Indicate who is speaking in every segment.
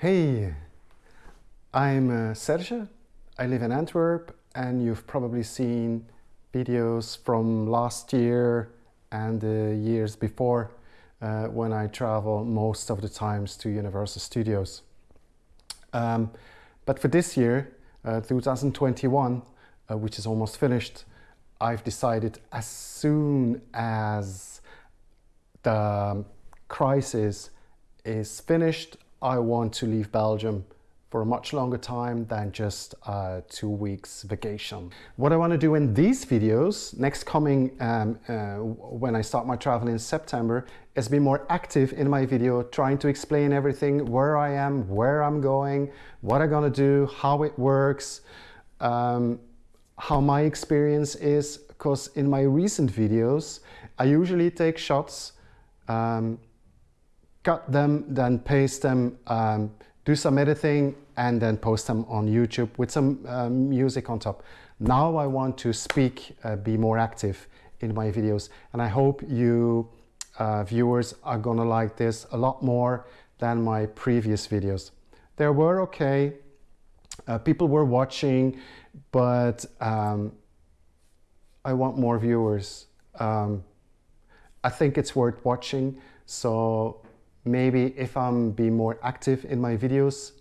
Speaker 1: Hey, I'm uh, Serge. I live in Antwerp and you've probably seen videos from last year and the years before uh, when I travel most of the times to Universal Studios. Um, but for this year, uh, 2021, uh, which is almost finished, I've decided as soon as the crisis is finished, I want to leave Belgium for a much longer time than just uh, two weeks vacation. What I want to do in these videos, next coming um, uh, when I start my travel in September, is be more active in my video, trying to explain everything, where I am, where I'm going, what I'm gonna do, how it works, um, how my experience is, because in my recent videos, I usually take shots, um, cut them, then paste them, um, do some editing and then post them on YouTube with some um, music on top. Now I want to speak, uh, be more active in my videos and I hope you uh, viewers are gonna like this a lot more than my previous videos. They were okay, uh, people were watching, but um, I want more viewers. Um, I think it's worth watching, so maybe if I'm be more active in my videos,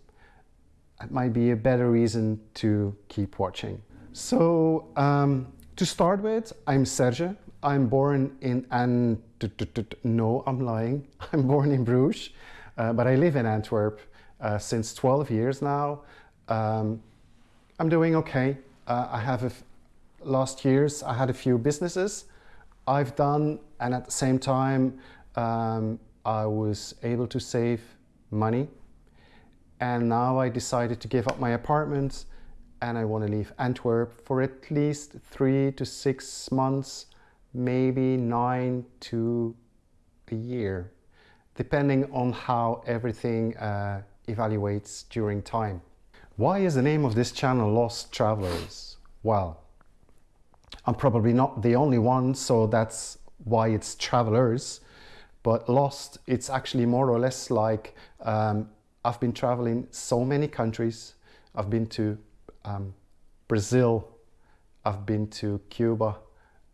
Speaker 1: it might be a better reason to keep watching. So um, to start with, I'm Serge. I'm born in, and no, I'm lying. I'm born in Bruges, uh, but I live in Antwerp uh, since 12 years now. Um, I'm doing okay. Uh, I have, last years, I had a few businesses I've done, and at the same time, um, I was able to save money and now I decided to give up my apartment and I want to leave Antwerp for at least three to six months, maybe nine to a year, depending on how everything uh, evaluates during time. Why is the name of this channel Lost Travelers? Well, I'm probably not the only one, so that's why it's Travelers. But lost, it's actually more or less like um, I've been traveling so many countries. I've been to um, Brazil, I've been to Cuba,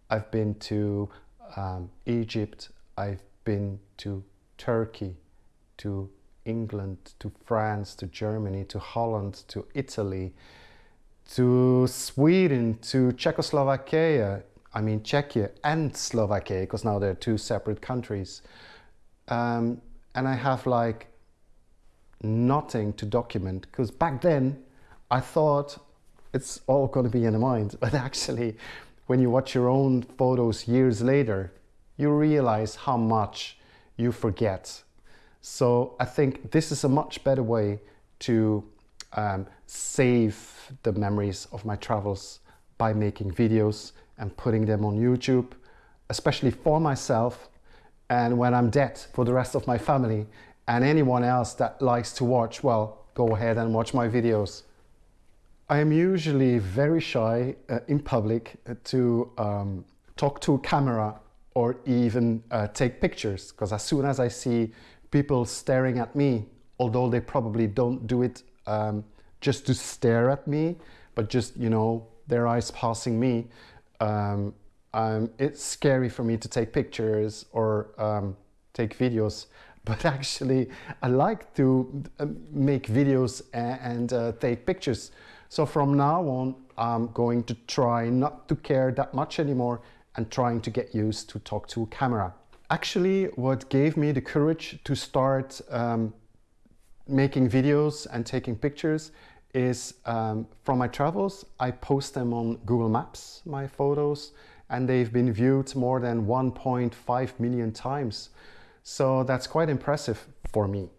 Speaker 1: I've been to um, Egypt, I've been to Turkey, to England, to France, to Germany, to Holland, to Italy, to Sweden, to Czechoslovakia, I mean Czechia and Slovakia, because now they're two separate countries. Um, and I have like nothing to document because back then I thought it's all going to be in the mind. But actually, when you watch your own photos years later, you realize how much you forget. So I think this is a much better way to um, save the memories of my travels by making videos and putting them on YouTube, especially for myself and when I'm dead for the rest of my family and anyone else that likes to watch, well, go ahead and watch my videos. I am usually very shy uh, in public uh, to um, talk to a camera or even uh, take pictures because as soon as I see people staring at me, although they probably don't do it um, just to stare at me, but just, you know, their eyes passing me, um, um, it's scary for me to take pictures or um, take videos but actually I like to uh, make videos and uh, take pictures. So from now on I'm going to try not to care that much anymore and trying to get used to talk to a camera. Actually what gave me the courage to start um, making videos and taking pictures is um, from my travels I post them on Google Maps my photos and they've been viewed more than 1.5 million times. So that's quite impressive for me.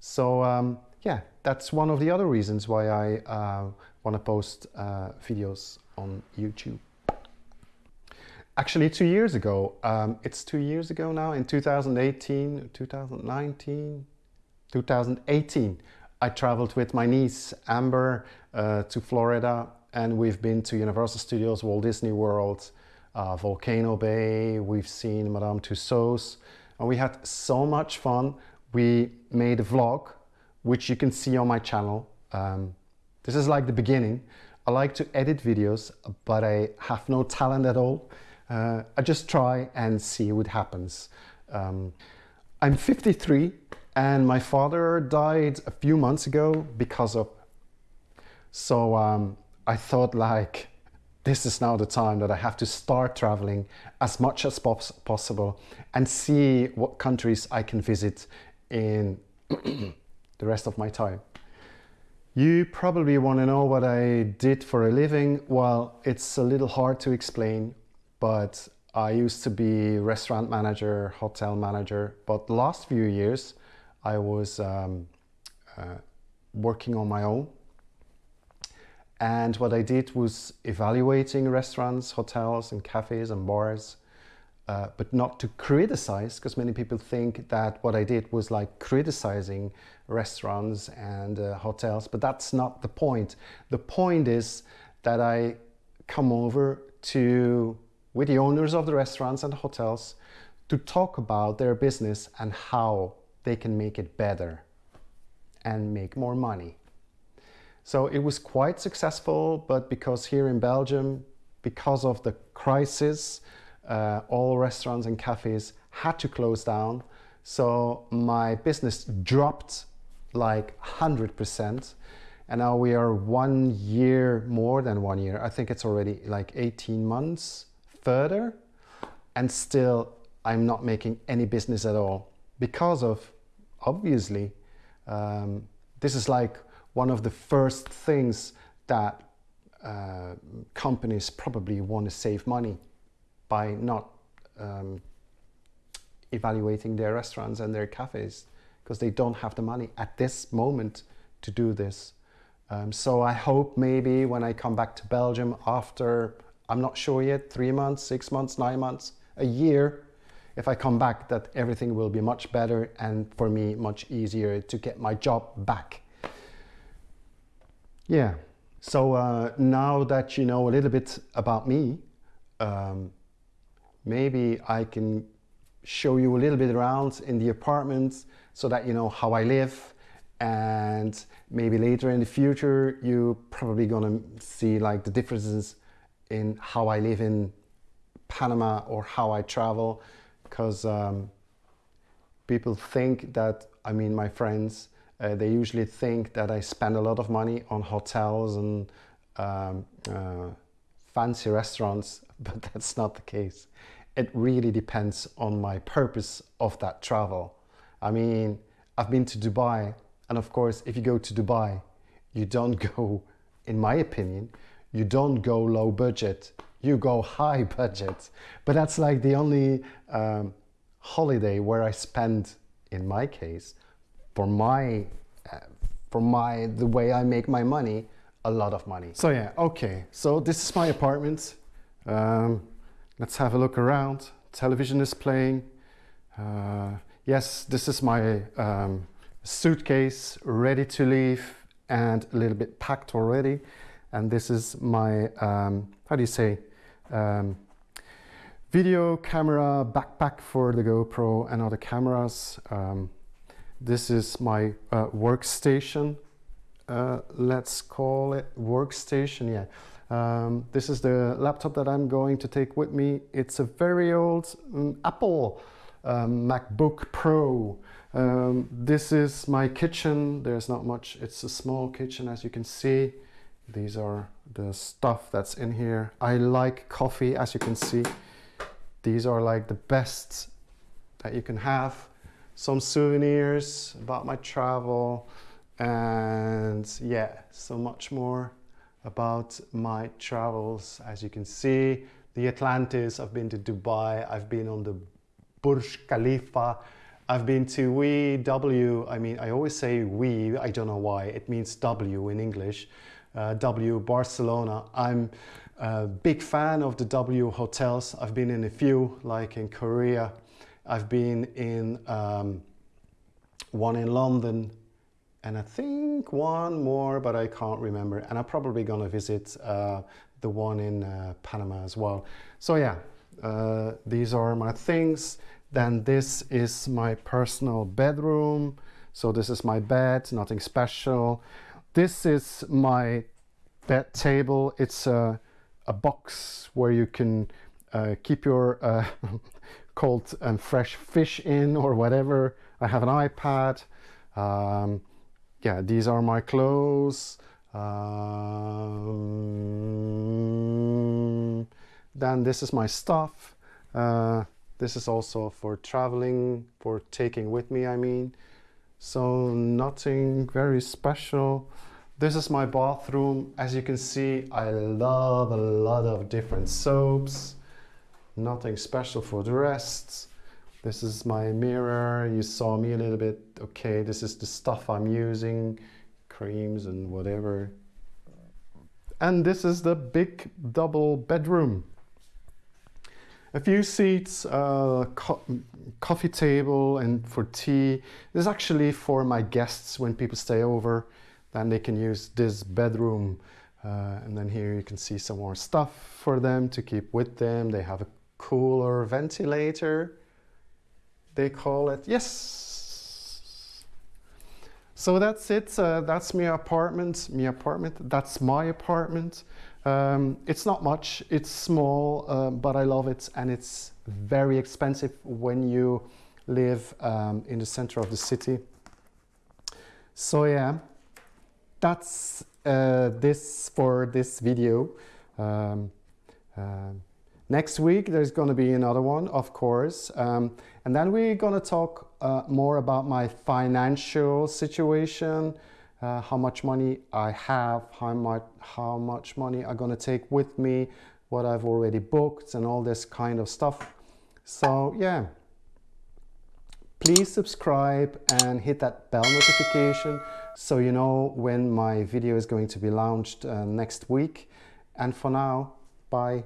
Speaker 1: So um, yeah, that's one of the other reasons why I uh, want to post uh, videos on YouTube. Actually, two years ago, um, it's two years ago now, in 2018, 2019, 2018, I traveled with my niece Amber uh, to Florida and we've been to Universal Studios, Walt Disney World, uh, Volcano Bay, we've seen Madame Tussauds, and we had so much fun. We made a vlog which you can see on my channel. Um, this is like the beginning. I like to edit videos, but I have no talent at all. Uh, I just try and see what happens. Um, I'm 53 and my father died a few months ago because of so um, I thought like this is now the time that I have to start traveling as much as pos possible and see what countries I can visit in the rest of my time. You probably want to know what I did for a living. Well, it's a little hard to explain, but I used to be restaurant manager, hotel manager, but the last few years I was um, uh, working on my own and what I did was evaluating restaurants, hotels and cafes and bars, uh, but not to criticize, because many people think that what I did was like criticizing restaurants and uh, hotels, but that's not the point. The point is that I come over to, with the owners of the restaurants and hotels, to talk about their business and how they can make it better and make more money. So it was quite successful, but because here in Belgium, because of the crisis, uh, all restaurants and cafes had to close down. So my business dropped like 100%. And now we are one year, more than one year. I think it's already like 18 months further. And still, I'm not making any business at all because of, obviously, um, this is like one of the first things that uh, companies probably want to save money by not um, evaluating their restaurants and their cafes because they don't have the money at this moment to do this. Um, so I hope maybe when I come back to Belgium after, I'm not sure yet, three months, six months, nine months, a year, if I come back that everything will be much better and for me much easier to get my job back. Yeah, so uh, now that you know a little bit about me, um, maybe I can show you a little bit around in the apartment so that you know how I live. And maybe later in the future you're probably gonna see like the differences in how I live in Panama or how I travel because um, people think that I mean my friends uh, they usually think that I spend a lot of money on hotels and um, uh, fancy restaurants, but that's not the case. It really depends on my purpose of that travel. I mean, I've been to Dubai, and of course, if you go to Dubai, you don't go, in my opinion, you don't go low budget, you go high budget. But that's like the only um, holiday where I spend, in my case, for my uh, for my the way I make my money a lot of money. So yeah okay. So this is my apartment. Um, let's have a look around. Television is playing. Uh, yes this is my um, suitcase ready to leave and a little bit packed already. And this is my um, how do you say um, video camera backpack for the GoPro and other cameras um, this is my uh, workstation. Uh, let's call it workstation, yeah. Um, this is the laptop that I'm going to take with me. It's a very old um, Apple MacBook Pro. Um, this is my kitchen. There's not much. It's a small kitchen as you can see. These are the stuff that's in here. I like coffee as you can see. These are like the best that you can have some souvenirs about my travel and yeah so much more about my travels as you can see the Atlantis I've been to Dubai I've been on the Burj Khalifa I've been to we W I mean I always say we I don't know why it means W in English uh, W Barcelona I'm a big fan of the W hotels I've been in a few like in Korea I've been in um, one in London and I think one more, but I can't remember. And I'm probably gonna visit uh, the one in uh, Panama as well. So yeah, uh, these are my things. Then this is my personal bedroom. So this is my bed, nothing special. This is my bed table. It's a, a box where you can uh, keep your uh, cold and fresh fish in or whatever. I have an iPad. Um, yeah, these are my clothes. Um, then this is my stuff. Uh, this is also for traveling, for taking with me, I mean. So nothing very special. This is my bathroom. As you can see, I love a lot of different soaps. Nothing special for the rest. This is my mirror. You saw me a little bit. Okay, this is the stuff I'm using. Creams and whatever. And this is the big double bedroom a few seats, uh, co coffee table and for tea. This is actually for my guests when people stay over, then they can use this bedroom. Uh, and then here you can see some more stuff for them to keep with them. They have a cooler ventilator, they call it. Yes. So that's it. Uh, that's my apartment. My apartment. That's my apartment. Um, it's not much, it's small, uh, but I love it and it's very expensive when you live um, in the center of the city. So yeah, that's uh, this for this video. Um, uh, next week there's going to be another one, of course, um, and then we're going to talk uh, more about my financial situation, uh, how much money I have, how much, how much money I'm gonna take with me, what I've already booked and all this kind of stuff. So yeah, please subscribe and hit that bell notification so you know when my video is going to be launched uh, next week. And for now, bye.